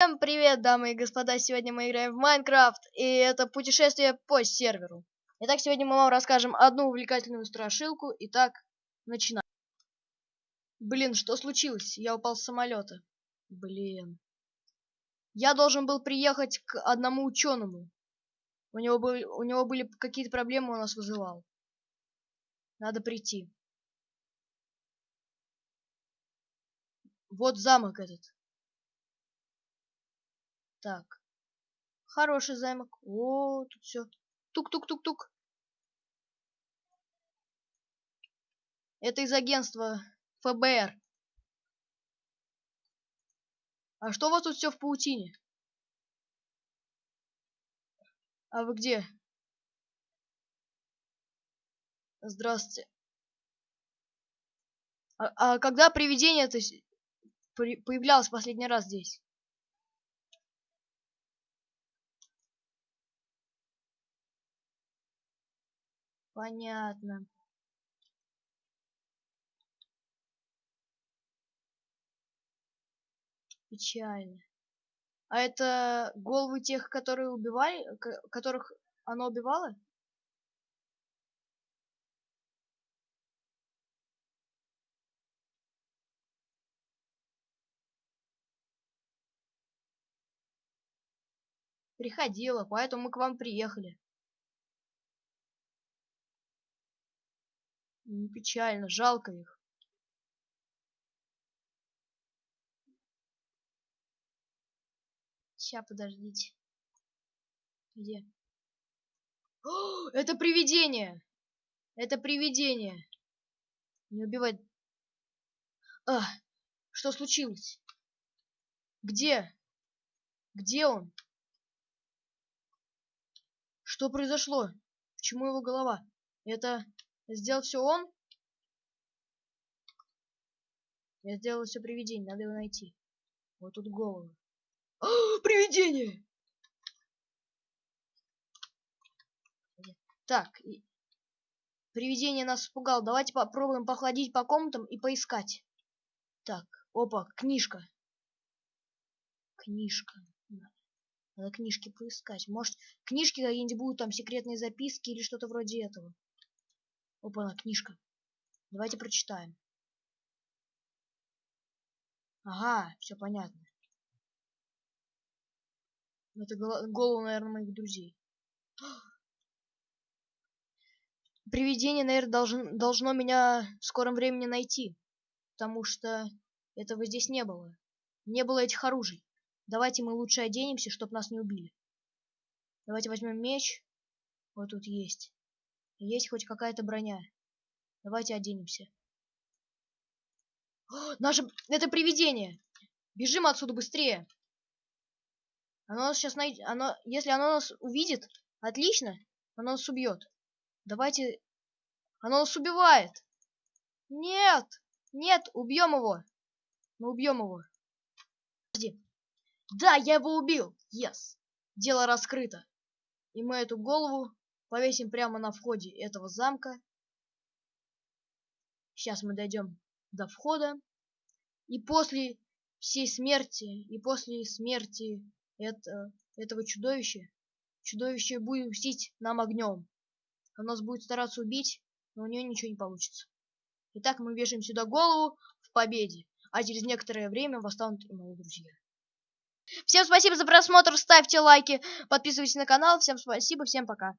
Всем привет, дамы и господа! Сегодня мы играем в Майнкрафт, и это путешествие по серверу. Итак, сегодня мы вам расскажем одну увлекательную страшилку. Итак, начинаем. Блин, что случилось? Я упал с самолета. Блин. Я должен был приехать к одному ученому. У него, были, у него были какие-то проблемы, он нас вызывал. Надо прийти. Вот замок этот. Так. Хороший замок. О, тут все. Тук-тук-тук-тук. Это из агентства ФБР. А что у вас тут все в паутине? А вы где? Здравствуйте. А, а когда привидение то появлялось последний раз здесь? Понятно. Печально. А это головы тех, которые убивали, которых оно убивало? Приходила, поэтому мы к вам приехали. Печально, жалко их. Сейчас, подождите. Где? О, это привидение! Это привидение! Не убивать. А, что случилось? Где? Где он? Что произошло? Почему его голова? Это Сделал все он? Я сделал все привидение, надо его найти. Вот тут голову. А, привидение! Так, и... привидение нас испугало. Давайте попробуем походить по комнатам и поискать. Так, опа, книжка. Книжка. Надо книжки поискать. Может, книжки какие-нибудь будут, там секретные записки или что-то вроде этого. Опа, книжка. Давайте прочитаем. Ага, все понятно. Это голову, наверное, моих друзей. Привидение, наверное, должен, должно меня в скором времени найти. Потому что этого здесь не было. Не было этих оружий. Давайте мы лучше оденемся, чтобы нас не убили. Давайте возьмем меч. Вот тут есть. Есть хоть какая-то броня. Давайте оденемся. О, наше... Это привидение! Бежим отсюда быстрее! Оно нас сейчас найдет... Оно... Если оно нас увидит, отлично, оно нас убьет. Давайте... Оно нас убивает! Нет! Нет, убьем его! Мы убьем его. Подожди. Да, я его убил! Yes! Дело раскрыто. И мы эту голову повесим прямо на входе этого замка. Сейчас мы дойдем до входа. И после всей смерти, и после смерти это, этого чудовища, чудовище будет мстить нам огнем. Оно нас будет стараться убить, но у нее ничего не получится. Итак, мы вешаем сюда голову в победе, а через некоторое время восстанут и мои друзья. Всем спасибо за просмотр, ставьте лайки, подписывайтесь на канал. Всем спасибо, всем пока.